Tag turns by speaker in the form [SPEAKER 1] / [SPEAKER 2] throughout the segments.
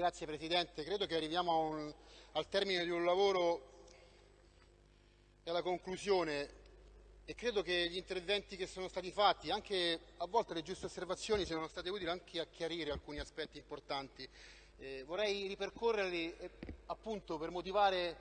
[SPEAKER 1] Grazie Presidente, credo che arriviamo un, al termine di un lavoro e alla conclusione e credo che gli interventi che sono stati fatti, anche a volte le giuste osservazioni, siano state utili anche a chiarire alcuni aspetti importanti. Eh, vorrei ripercorrerli eh, appunto per motivare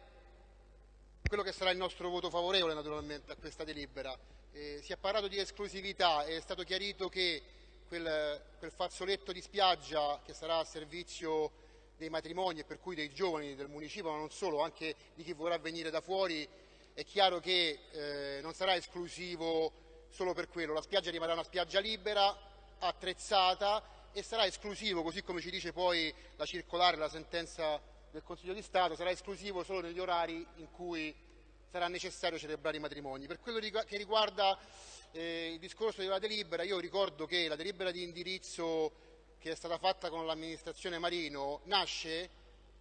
[SPEAKER 1] quello che sarà il nostro voto favorevole naturalmente a questa delibera. Eh, si è parlato di esclusività, è stato chiarito che quel, quel fazzoletto di spiaggia che sarà a servizio dei matrimoni e per cui dei giovani del municipio, ma non solo, anche di chi vorrà venire da fuori, è chiaro che eh, non sarà esclusivo solo per quello, la spiaggia rimarrà una spiaggia libera, attrezzata e sarà esclusivo, così come ci dice poi la circolare, la sentenza del Consiglio di Stato, sarà esclusivo solo negli orari in cui sarà necessario celebrare i matrimoni. Per quello che riguarda eh, il discorso della delibera, io ricordo che la delibera di indirizzo che è stata fatta con l'amministrazione Marino nasce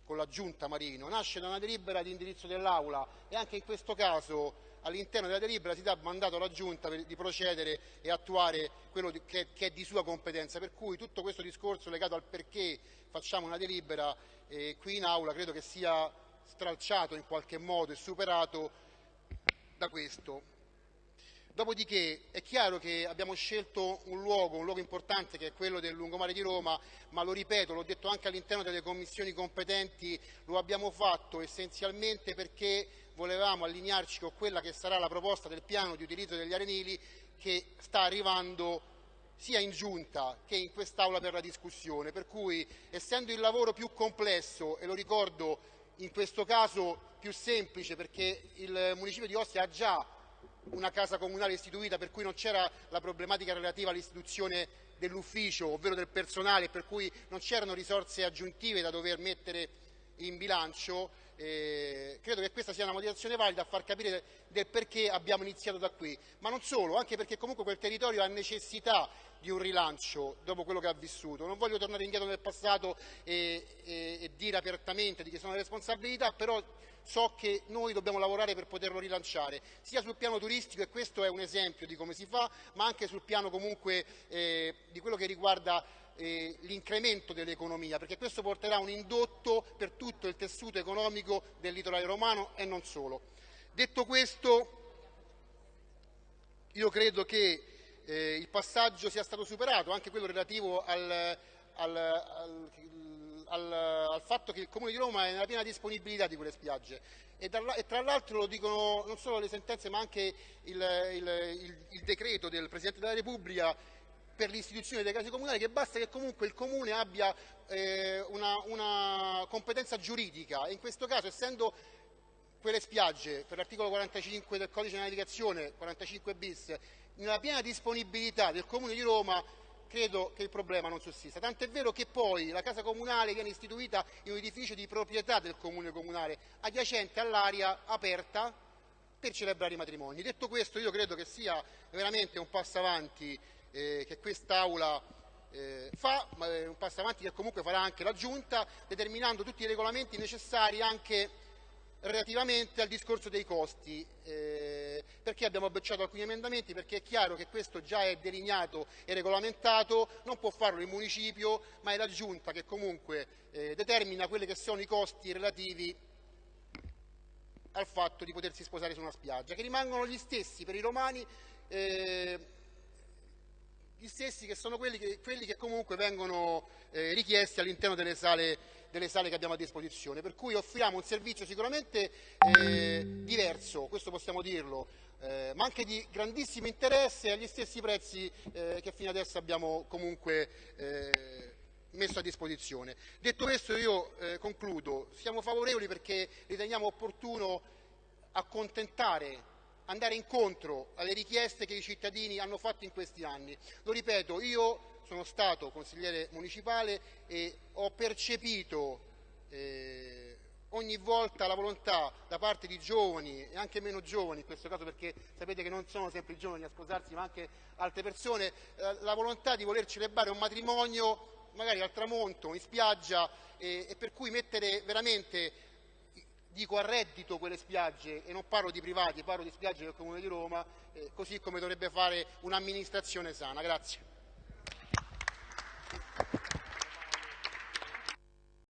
[SPEAKER 1] con la giunta Marino, nasce da una delibera di indirizzo dell'Aula e anche in questo caso all'interno della delibera si dà mandato alla Giunta per, di procedere e attuare quello di, che, che, è di sua competenza, per cui tutto questo discorso legato al perché facciamo una delibera eh, qui in Aula credo che sia stralciato in qualche modo e superato da questo. Dopodiché è chiaro che abbiamo scelto un luogo, un luogo importante che è quello del lungomare di Roma, ma lo ripeto, l'ho detto anche all'interno delle commissioni competenti, lo abbiamo fatto essenzialmente perché volevamo allinearci con quella che sarà la proposta del piano di utilizzo degli arenili che sta arrivando sia in giunta che in quest'Aula per la discussione, per cui essendo il lavoro più complesso, e lo ricordo in questo caso più semplice perché il Municipio di Ostia ha già una casa comunale istituita per cui non c'era la problematica relativa all'istituzione dell'ufficio, ovvero del personale, per cui non c'erano risorse aggiuntive da dover mettere in bilancio, eh, credo che questa sia una motivazione valida a far capire del perché abbiamo iniziato da qui, ma non solo, anche perché comunque quel territorio ha necessità di un rilancio dopo quello che ha vissuto. Non voglio tornare indietro nel passato e, e, e dire apertamente di chi sono le responsabilità, però so che noi dobbiamo lavorare per poterlo rilanciare, sia sul piano turistico, e questo è un esempio di come si fa, ma anche sul piano comunque eh, di quello che riguarda eh, l'incremento dell'economia, perché questo porterà un indotto per tutto il tessuto economico del litorale romano e non solo. Detto questo, io credo che eh, il passaggio sia stato superato, anche quello relativo al, al, al, al, fatto che il Comune di Roma è nella piena disponibilità di quelle spiagge. E, e tra l'altro lo dicono non solo le sentenze ma anche il, il, il, il decreto del Presidente della Repubblica per l'istituzione dei casi comunali che basta che comunque il Comune abbia eh, una, una competenza giuridica. E in questo caso essendo quelle spiagge per l'articolo 45 del codice di navigazione 45 bis nella piena disponibilità del Comune di Roma credo che il problema non sussista. Tant'è vero che poi la casa comunale viene istituita in un edificio di proprietà del comune comunale, adiacente all'area aperta per celebrare i matrimoni. Detto questo io credo che sia veramente un passo avanti eh, che quest'Aula eh, fa, ma è un passo avanti che comunque farà anche la Giunta, determinando tutti i regolamenti necessari anche relativamente al discorso dei costi. Eh, perché abbiamo bocciato alcuni emendamenti? Perché è chiaro che questo già è delineato e regolamentato, non può farlo il municipio, ma è la Giunta che comunque eh, determina quelli che sono i costi relativi al fatto di potersi sposare su una spiaggia, che rimangono gli stessi per i romani eh, gli stessi che sono quelli che, quelli che comunque vengono eh, richiesti all'interno delle sale, delle sale, che abbiamo a disposizione, per cui offriamo un servizio sicuramente eh, diverso, questo possiamo dirlo, eh, ma anche di grandissimo interesse agli stessi prezzi eh, che fino adesso abbiamo comunque eh, messo a disposizione. Detto questo io eh, concludo, siamo favorevoli perché riteniamo opportuno accontentare andare incontro alle richieste che i cittadini hanno fatto in questi anni. Lo ripeto, io sono stato consigliere municipale e ho percepito eh, ogni volta la volontà da parte di giovani e anche meno giovani, in questo caso perché sapete che non sono sempre i giovani a sposarsi ma anche altre persone, eh, la volontà di voler celebrare un matrimonio magari al tramonto, in spiaggia e, e per cui mettere veramente dico a reddito quelle spiagge e non parlo di privati, parlo di spiagge del Comune di Roma, eh, così come dovrebbe fare un'amministrazione sana. Grazie.